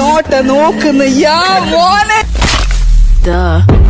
Not നോക്കുന്ന യാ മോനെ Duh.